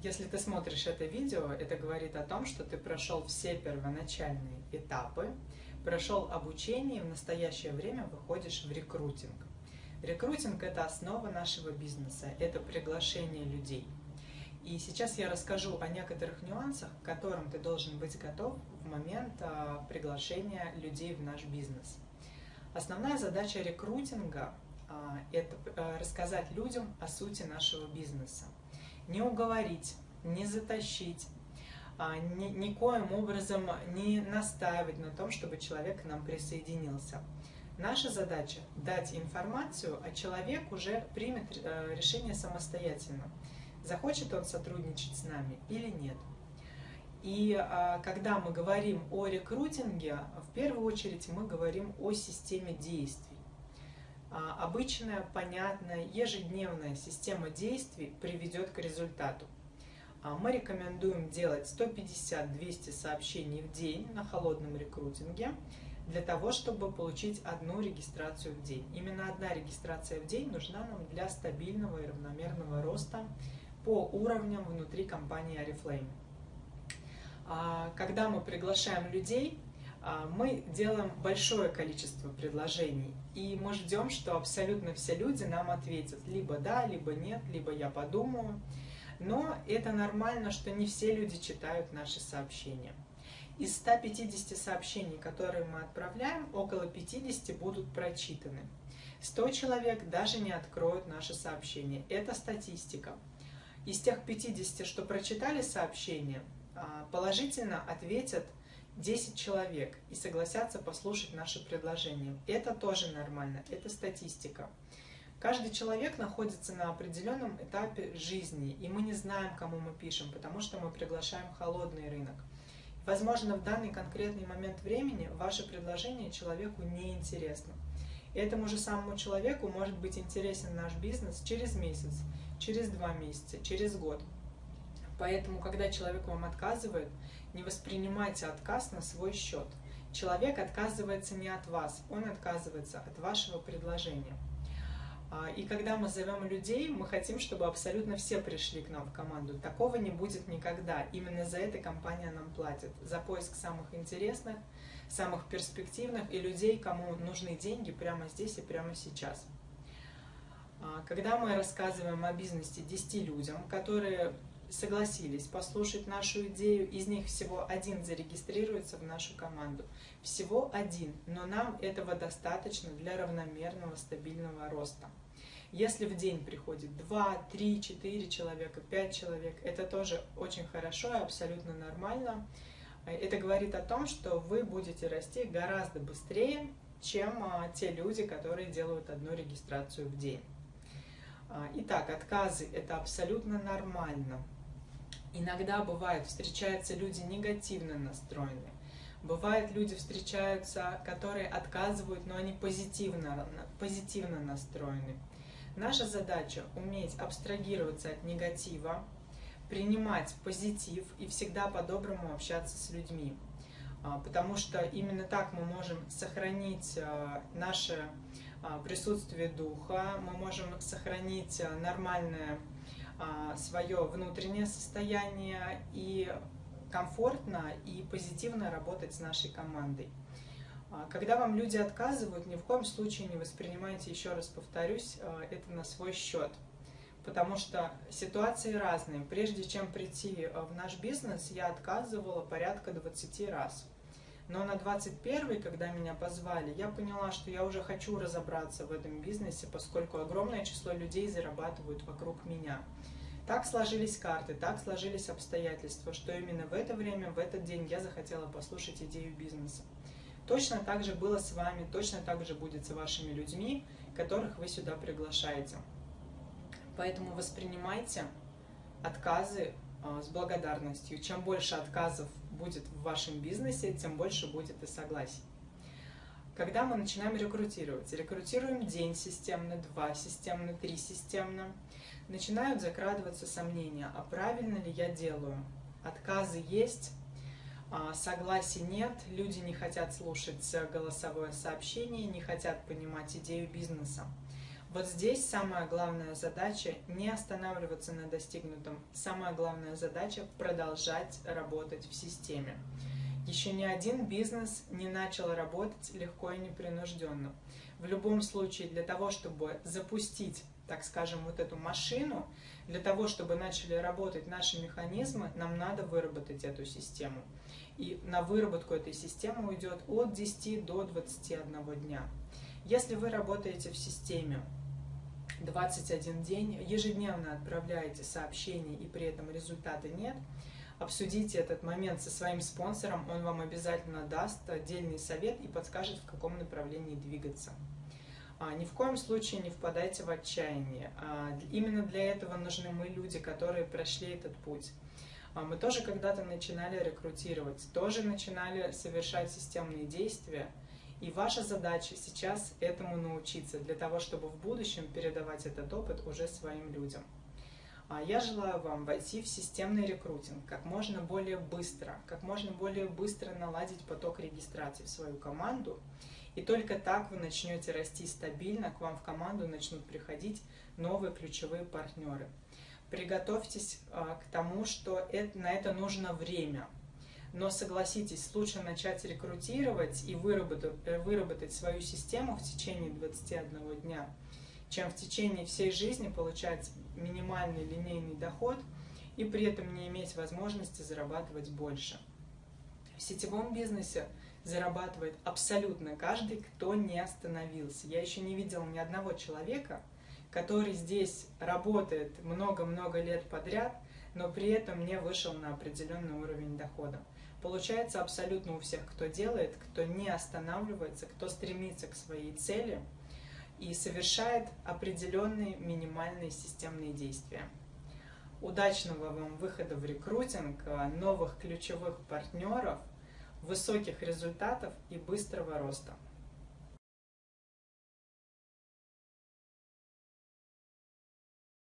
Если ты смотришь это видео, это говорит о том, что ты прошел все первоначальные этапы, прошел обучение и в настоящее время выходишь в рекрутинг. Рекрутинг – это основа нашего бизнеса, это приглашение людей. И сейчас я расскажу о некоторых нюансах, к которым ты должен быть готов в момент а, приглашения людей в наш бизнес. Основная задача рекрутинга а, – это а, рассказать людям о сути нашего бизнеса. Не уговорить, не затащить, ни, никоим образом не настаивать на том, чтобы человек к нам присоединился – Наша задача – дать информацию, а человек уже примет э, решение самостоятельно, захочет он сотрудничать с нами или нет. И а, когда мы говорим о рекрутинге, в первую очередь мы говорим о системе действий. А, обычная, понятная, ежедневная система действий приведет к результату. А, мы рекомендуем делать 150-200 сообщений в день на холодном рекрутинге – для того, чтобы получить одну регистрацию в день. Именно одна регистрация в день нужна нам для стабильного и равномерного роста по уровням внутри компании Oriflame. А, когда мы приглашаем людей, мы делаем большое количество предложений, и мы ждем, что абсолютно все люди нам ответят либо да, либо нет, либо я подумаю. Но это нормально, что не все люди читают наши сообщения. Из 150 сообщений, которые мы отправляем, около 50 будут прочитаны. 100 человек даже не откроют наше сообщение. Это статистика. Из тех 50, что прочитали сообщение, а, положительно ответят 10 человек и согласятся послушать наше предложение. Это тоже нормально, это статистика. Каждый человек находится на определенном этапе жизни, и мы не знаем, кому мы пишем, потому что мы приглашаем холодный рынок. Возможно, в данный конкретный момент времени ваше предложение человеку не интересно. Этому же самому человеку может быть интересен наш бизнес через месяц, через два месяца, через год. Поэтому, когда человек вам отказывает, не воспринимайте отказ на свой счет. Человек отказывается не от вас, он отказывается от вашего предложения. А, и когда мы зовем людей, мы хотим, чтобы абсолютно все пришли к нам в команду. Такого не будет никогда. Именно за это компания нам платит. За поиск самых интересных, самых перспективных и людей, кому нужны деньги прямо здесь и прямо сейчас. А, когда мы рассказываем о бизнесе 10 людям, которые согласились послушать нашу идею, из них всего один зарегистрируется в нашу команду. Всего один, но нам этого достаточно для равномерного стабильного роста. Если в день приходит 2, 3, 4 человека, 5 человек, это тоже очень хорошо и абсолютно нормально. Это говорит о том, что вы будете расти гораздо быстрее, чем а, те люди, которые делают одну регистрацию в день. А, итак, отказы – это абсолютно нормально. Иногда бывает, встречаются люди негативно настроенные. Бывают люди встречаются, которые отказывают, но они позитивно, позитивно настроены. Наша задача – уметь абстрагироваться от негатива, принимать позитив и всегда по-доброму общаться с людьми. А, потому что именно так мы можем сохранить а, наше а, присутствие духа, мы можем сохранить нормальное свое внутреннее состояние и комфортно и позитивно работать с нашей командой. А, когда вам люди отказывают, ни в коем случае не воспринимайте, еще раз повторюсь, а, это на свой счет. Потому что ситуации разные. Прежде чем прийти в наш бизнес, я отказывала порядка 20 раз. Но на 21 когда меня позвали, я поняла, что я уже хочу разобраться в этом бизнесе, поскольку огромное число людей зарабатывают вокруг меня. Так сложились карты, так сложились обстоятельства, что именно в это время, в этот день я захотела послушать идею бизнеса. Точно так же было с вами, точно так же будет с вашими людьми, которых вы сюда приглашаете. Поэтому воспринимайте отказы а, с благодарностью. Чем больше отказов будет в вашем бизнесе, тем больше будет и согласий. Когда мы начинаем рекрутировать, рекрутируем день системно, два системно, три системно, начинают закрадываться сомнения, а правильно ли я делаю. Отказы есть, а, согласий нет, люди не хотят слушать голосовое сообщение, не хотят понимать идею бизнеса. Вот здесь самая главная задача не останавливаться на достигнутом. Самая главная задача продолжать работать в системе. Еще ни один бизнес не начал работать легко и непринужденно. В любом случае, для того, чтобы запустить, так скажем, вот эту машину, для того, чтобы начали работать наши механизмы, нам надо выработать эту систему. И на выработку этой системы уйдет от 10 до 21 дня. Если вы работаете в системе 21 день, ежедневно отправляете сообщения и при этом результата нет – обсудите этот момент со своим спонсором, он вам обязательно даст отдельный совет и подскажет, в каком направлении двигаться. А, ни в коем случае не впадайте в отчаяние. А, именно для этого нужны мы, люди, которые прошли этот путь. А, мы тоже когда-то начинали рекрутировать, тоже начинали совершать системные действия, и ваша задача сейчас этому научиться, для того, чтобы в будущем передавать этот опыт уже своим людям. А я желаю вам войти в системный рекрутинг как можно более быстро, как можно более быстро наладить поток регистрации в свою команду. И только так вы начнете расти стабильно, к вам в команду начнут приходить новые ключевые партнеры. Приготовьтесь а, к тому, что на это нужно время. Но согласитесь, лучше начать рекрутировать и выработать, э, выработать свою систему в течение 21 дня, чем в течение всей жизни получать минимальный линейный доход и при этом не иметь возможности зарабатывать больше. В сетевом бизнесе зарабатывает абсолютно каждый, кто не остановился. Я еще не видела ни одного человека, который здесь работает много-много лет подряд, но при этом не вышел на определенный уровень дохода. Получается абсолютно у всех, кто делает, кто не останавливается, кто стремится к своей цели – и совершает определенные минимальные системные действия. Удачного вам выхода в рекрутинг, новых ключевых партнеров, высоких результатов и быстрого роста!